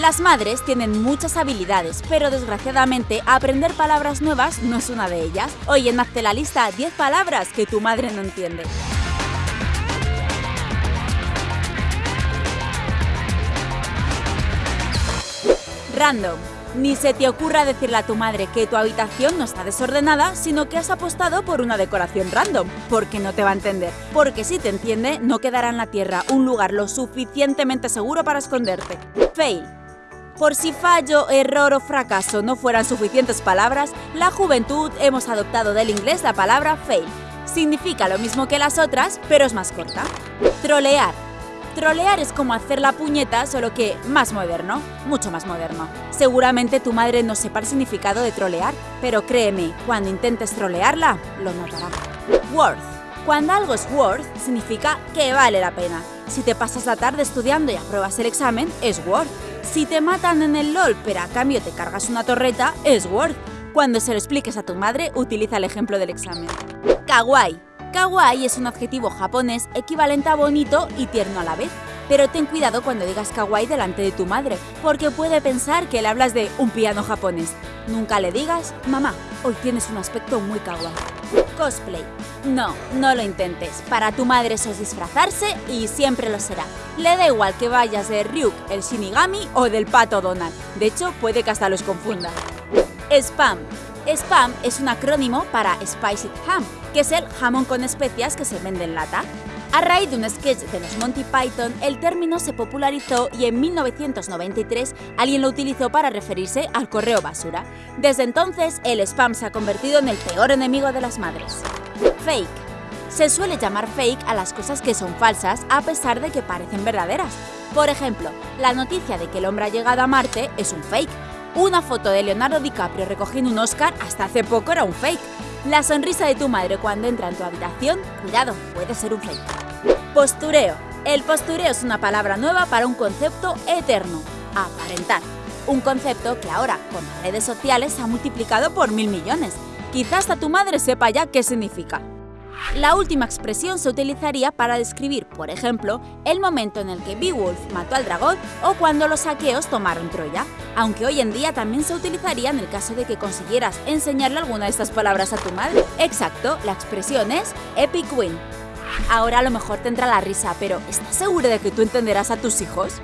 Las madres tienen muchas habilidades, pero desgraciadamente aprender palabras nuevas no es una de ellas. Oye, hazte la lista 10 palabras que tu madre no entiende. Random. Ni se te ocurra decirle a tu madre que tu habitación no está desordenada, sino que has apostado por una decoración random, porque no te va a entender. Porque si te entiende, no quedará en la tierra un lugar lo suficientemente seguro para esconderte. Fail. Por si fallo, error o fracaso no fueran suficientes palabras, la juventud hemos adoptado del inglés la palabra fail. Significa lo mismo que las otras, pero es más corta. Trolear. Trolear es como hacer la puñeta, solo que más moderno, mucho más moderno. Seguramente tu madre no sepa el significado de trolear, pero créeme, cuando intentes trolearla, lo notará. Worth. Cuando algo es worth, significa que vale la pena. Si te pasas la tarde estudiando y apruebas el examen, es worth. Si te matan en el LOL, pero a cambio te cargas una torreta, es worth. Cuando se lo expliques a tu madre, utiliza el ejemplo del examen. Kawaii. Kawaii es un adjetivo japonés equivalente a bonito y tierno a la vez. Pero ten cuidado cuando digas kawaii delante de tu madre, porque puede pensar que le hablas de un piano japonés. Nunca le digas, mamá, hoy tienes un aspecto muy kawaii. Cosplay. No, no lo intentes. Para tu madre eso es disfrazarse y siempre lo será. Le da igual que vayas de Ryuk, el Shinigami o del pato Donald. De hecho, puede que hasta los confunda. Spam. Spam es un acrónimo para Spiced Ham, que es el jamón con especias que se vende en lata. A raíz de un sketch de los Monty Python, el término se popularizó y en 1993 alguien lo utilizó para referirse al correo basura. Desde entonces, el spam se ha convertido en el peor enemigo de las madres. Fake. Se suele llamar fake a las cosas que son falsas a pesar de que parecen verdaderas. Por ejemplo, la noticia de que el hombre ha llegado a Marte es un fake. Una foto de Leonardo DiCaprio recogiendo un Oscar hasta hace poco era un fake. La sonrisa de tu madre cuando entra en tu habitación, cuidado, puede ser un fake. Postureo. El postureo es una palabra nueva para un concepto eterno, aparentar. Un concepto que ahora, con las redes sociales, se ha multiplicado por mil millones. Quizás hasta tu madre sepa ya qué significa. La última expresión se utilizaría para describir, por ejemplo, el momento en el que Beowulf mató al dragón o cuando los saqueos tomaron Troya, aunque hoy en día también se utilizaría en el caso de que consiguieras enseñarle alguna de estas palabras a tu madre. Exacto, la expresión es epic win. Ahora a lo mejor te entra la risa, pero ¿estás seguro de que tú entenderás a tus hijos?